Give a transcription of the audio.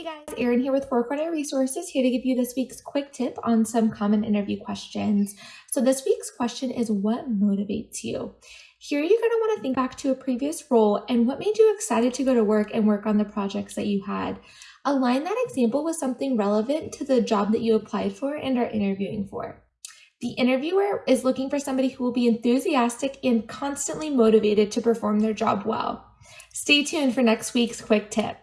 Hey guys, Erin here with Four Corner Resources, here to give you this week's quick tip on some common interview questions. So, this week's question is What motivates you? Here, you're going to want to think back to a previous role and what made you excited to go to work and work on the projects that you had. Align that example with something relevant to the job that you applied for and are interviewing for. The interviewer is looking for somebody who will be enthusiastic and constantly motivated to perform their job well. Stay tuned for next week's quick tip.